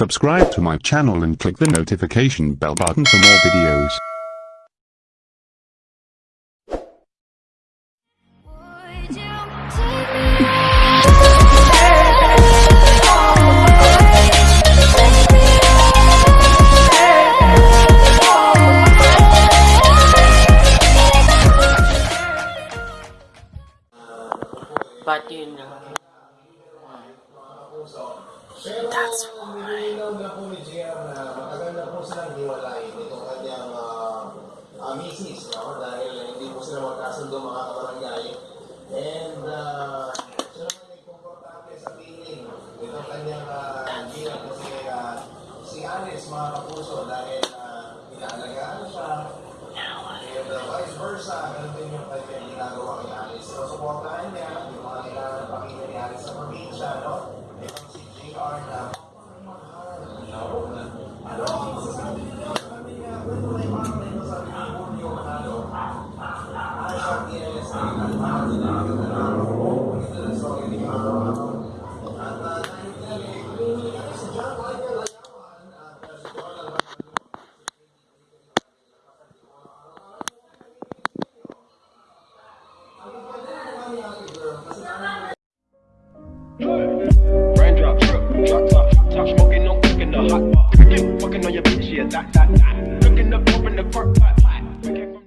Subscribe to my channel and click the notification bell button for more videos. Would you na. That's. Na po ni JR na matagal na po silang hiwalay nitong kanyang uh, uh, misis no? dahil hindi po sila magkasundo mga kabarangay. And uh, siya naman komportable sa piling nitong kanyang uh, gina kasi uh, si Alice mga kapuso dahil uh, inaalagaan siya and uh, vice versa, ganun din yung kanyang ginagawa kay Alice. So, supportahan the hot pot. On your bitch, yeah, that, that, that. Up, open the can't-